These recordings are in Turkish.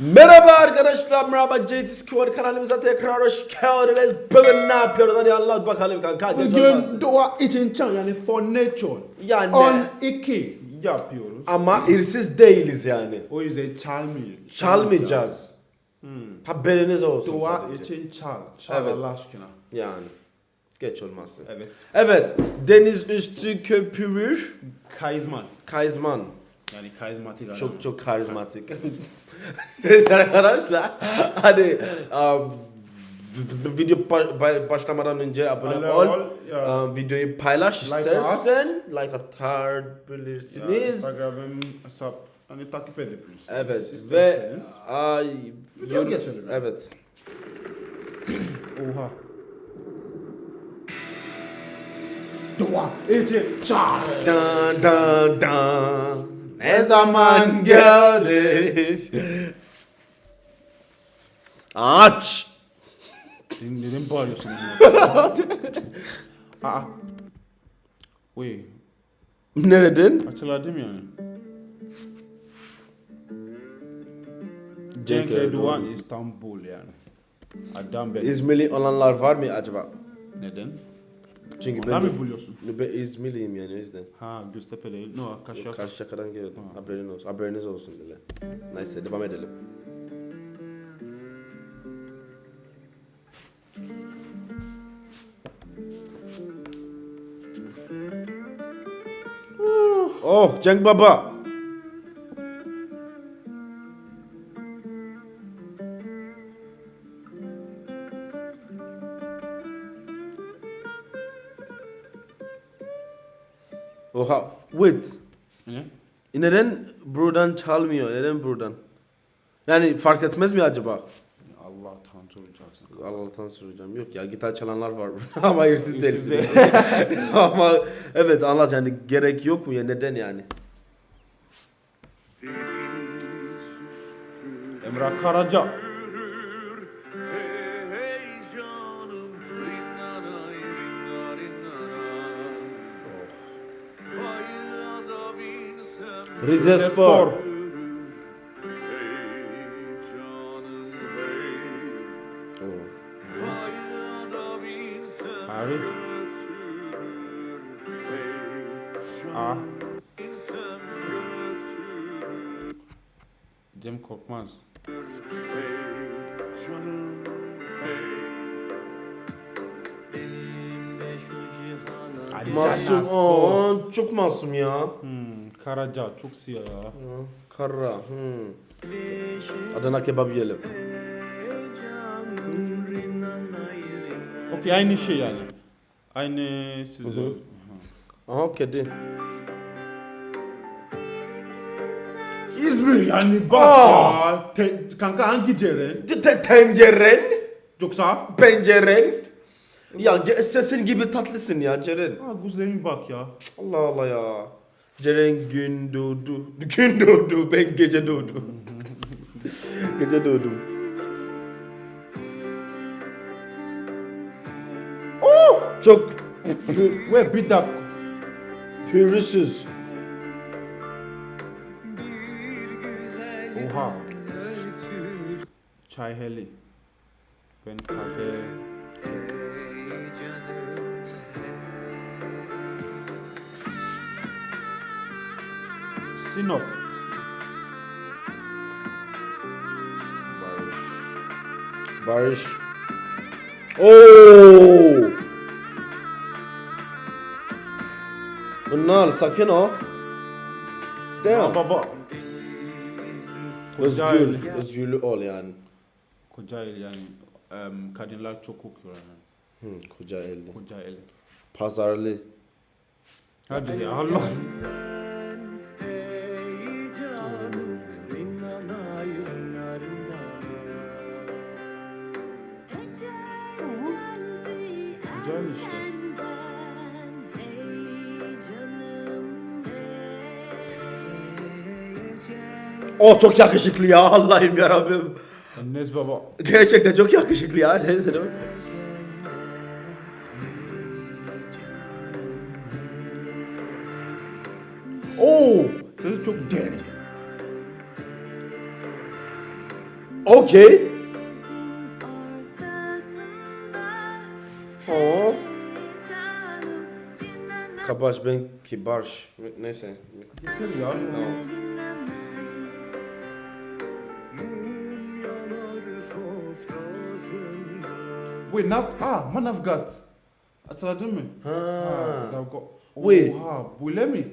Merhaba arkadaşlar, merhaba JT Squad kanalımıza tekrar hoş geldiniz. Bugün ne yapıyoruz? Hadi anlat bakalım kanka. Bugün doğa için çan yani for nature. Yani- On iki yapıyoruz. Ama irsiz değiliz yani. O yüzden çalmıyor. Çalmayacağız. Haberiniz olsun sadece. için çal. Çal Evet. Allah aşkına. Yani. Geç olmasın. Evet. Evet, deniz üstü köpürür. Karizma. Kaizman. Yani karizmatik adam. Çok çok karizmatik. Neyse arkadaşlar. Hadi um, video ba- ba- başlamadan önce abone ol. ol, ya. Um, videoyu paylaş Like istersen. Like Ya, atabilirsiniz. Instagram'ım hesap hani takip edebilirsiniz. Evet ve ay Video geçelim. Evet. Oha. Doğa için çal. Dan dan dan. Ne zaman gelir? Aç. Sen neden bağırıyorsun? Aa. Wait. Nereden? Hatırladım yani. Cenk Erdoğan. İstanbul yani. Adam. İzmirli olanlar var mı acaba? Neden? Çünkü Bana ben, mı buluyorsun? ben İzmirliyim yani o yüzden. Ha Göztepe değil. No, Kaşak. Karşıyaka'dan geldim. Haberiniz olsun. Haberiniz olsun bile. Neyse devam edelim. Oh Cenk Baba. Wait. Ne? Neden buradan çalmıyor? Neden buradan? Yani fark etmez mi acaba? Allah'tan soracaksın. Allah'tan soracağım. Yok ya gitar çalanlar var burada ama hırsız Hırsız değilsin. ama evet anlat yani gerek yok mu ya neden yani? Emrah Karaca. Hey Ah. binsem götürür Cem Korkmaz. Canım Ali Masum. Aa, çok masum ya. Hmm, Karaca çok siyah ya. Ha, Karra. Hmm. Adana kebap yiyelim. Okey aynı şey yani. Aynı siz Aha kedi. İzmir yani bak Aa! ya. Te- kanka hangi Ceren? Te- Tenceren. Yoksa? Penceren. Ya ge- sesin gibi tatlısın ya Ceren. Ha gözlerine bak ya. Allah Allah ya. Ceren gün doğdu. Gün doğdu. Ben gece doğdum. gece doğdum. Oh! Çok Ve bir dakika. pürüzsüz. Oha. Çay heli. Ben kafe. Sinop. Barış. Barış. Oo! Bunlar sakin ol. Damn. baba. Özgür. Özgürlü ol yani. Kocaeli yani. em, kadınlar çok kokuyor yani. Hı, Kocaeli. Kocaeli. Pazarlı. Hadi ya Allah. Güzel işte. O çok yakışıklı ya Allah'ım ya Rabbim. Enes baba. Gerçekten çok yakışıklı ya. Neyse değil mi? Oo, sesi çok derin. Okey. Kabaş ben kibarş. Neyse. Yeter ya. Tamam. Wait now ah Manavgat. Hatırladın mı? Ha. Ha, Navgat. Wait. Oha böyle mi?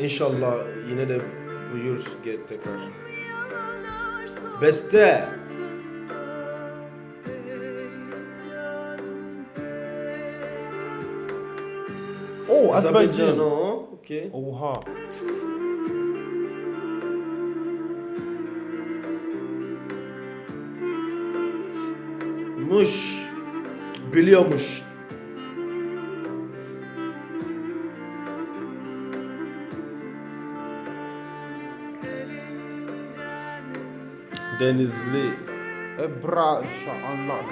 İnşallah yine de buyur get tekrar. Beste. Oh Azerbaycan. o. Okey. Oha. Muş. Biliyormuş. Denizli. Ebra Şahanlar.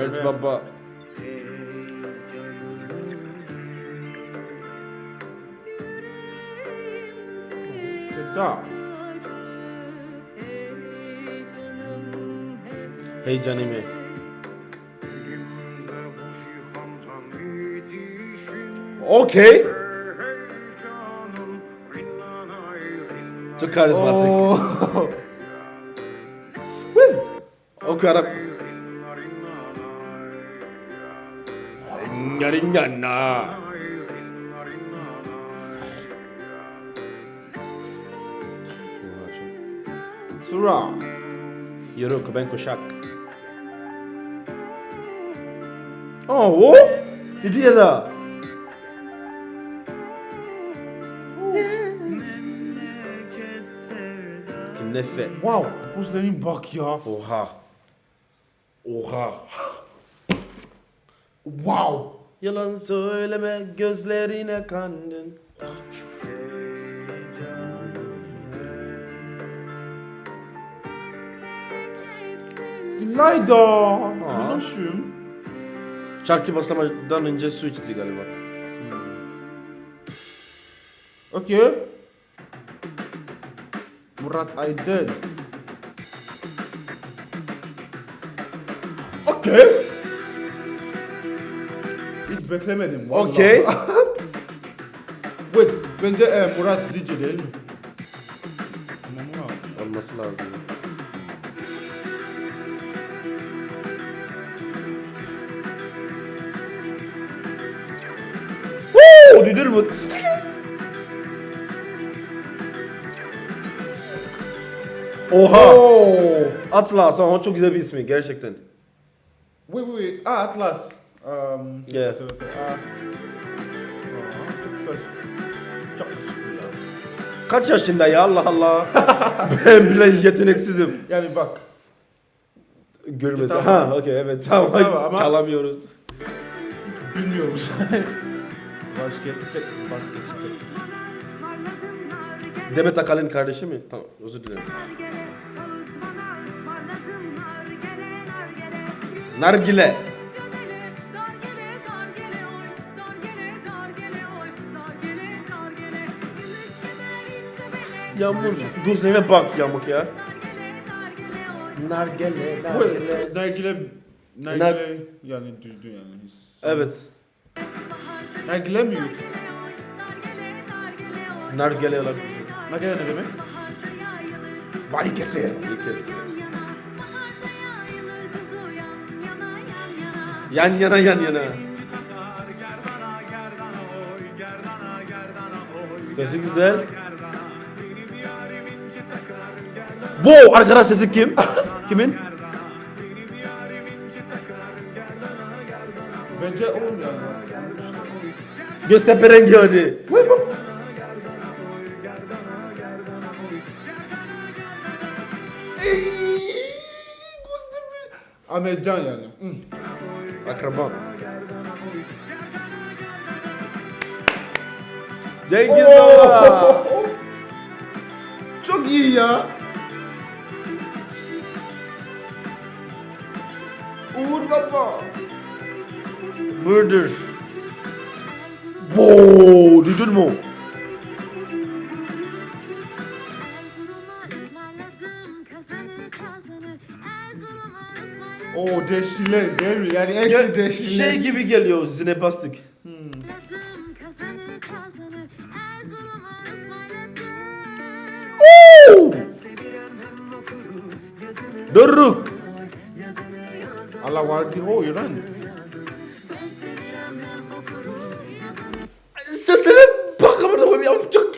Mert Evet. Baba. Seda. Hey canimi. Okey. Çok karizmatik. Oh. Oku Arap. Nyaringana. Sura. Yürü ben kuşak. Oh, o? Gidiyor da. Nefe. Wow. Gözlerine bak ya. Oha. Oha. Wow. Yalan söyleme gözlerine kandın. İlayda. Bu nasıl? Şarkı başlamadan önce su içti galiba. Okay. Murat Aydın. Okay. Hiç beklemedim vallahi. Okey. Wait, bence e, Murat Zici değil mi? Tamam lazım. Olması lazım. Woo! Duydun mu? Oha! Oh. Atlas, ama çok güzel bir ismi gerçekten. Wait, wait, wait. Ah, Atlas. Um, Yeah. okay, okay. Ah. Aa, çok basit. Çok basit ya. Kaç yaşında ya Allah Allah. ben bile yeteneksizim. Yani bak. Tamam. Ha, okey evet tamam. Tamam, ama- Çalamıyoruz. Bilmiyoruz. Baskette, baskette. Demet Akalın kardeşi mi? Tamam özür dilerim. Nargile. Yağmur. Gözlerine bak yamuk ya. Nargile. Wait, nargile, nargile yani düzdü yani. His- Evet. Nargile mi yut? Nargile olabilir. Nargile ne demek? Bali keser. Bir kez. Yan yana yan yana. Sesi güzel. Bu arkadaş sesi kim? Kimin? Bence o yani. Göztepe rengi hadi. Ahmet Can yani. Hmm. Akrabam. Cengiz! Baba. Çok iyi ya. Baba. Murder. Wow, duydun mu? O deşile mi? Yani eşli deşile. Şey gibi geliyor zinepastik. kazanı kazanı Erzurum'a ısmarladım Doruk. Allah vardı o İran. Sesine bak amına koyayım ya çok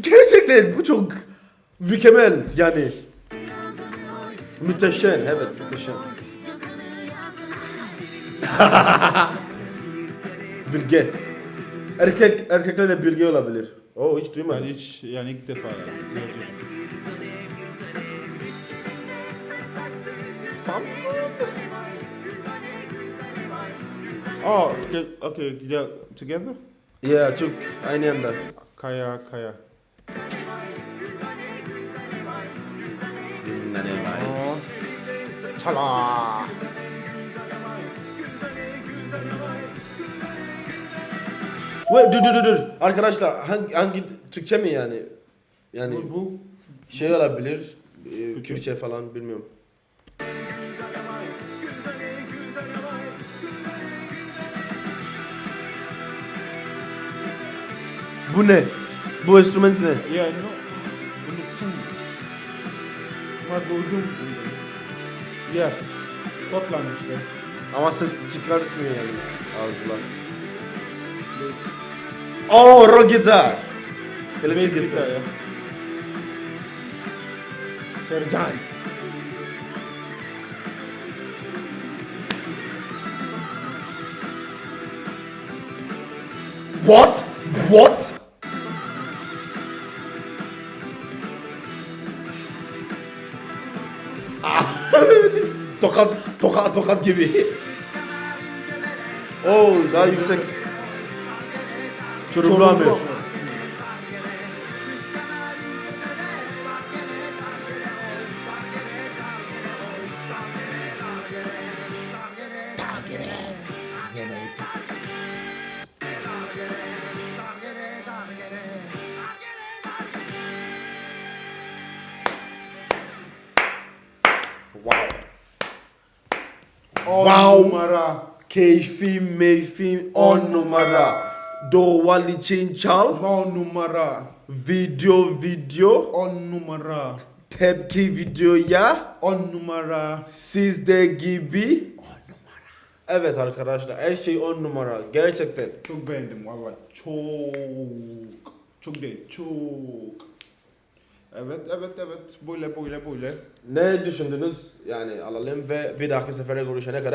gerçekten bu çok mükemmel yani. Müteşem evet müteşem. bilge. Erkek erkeklerle bilge olabilir. Oo hiç Ben duymadım. hiç yani ilk defa gördüm. Samsun. Oh, okay, okay, yeah, together? Ya çok aynı anda. Kaya, kaya. Oh. Çala. Ve dur dur dur dur. Arkadaşlar hangi, hangi Türkçe mi yani? Yani Bu, bu şey olabilir. E, Türkçe. Kürtçe falan bilmiyorum. Bu ne? Bu enstrüman ne? yeah, no. Unuttum. Ama duydum. Yeah. Scotland işte. Ama ses çıkartmıyor yani ağızlar. Oh, rock. Electric Bass gitar ya. Sercan. What? What? Ah, tokat, tokat, tokat gibi. Oh, daha yüksek. Çorumlu Amir. On Wow. numara. Keyfim, meyfim, on numara. Doğal için çal. On numara. Video, video. On numara. Tepki videoya. On numara. Sizde gibi. Evet arkadaşlar her şey on numara. Gerçekten. Çok beğendim valla. Çok. Çok değil. Çok. Evet evet evet. Böyle böyle böyle. Ne düşündünüz? Yani alalım ve bir dahaki sefere görüşene kadar.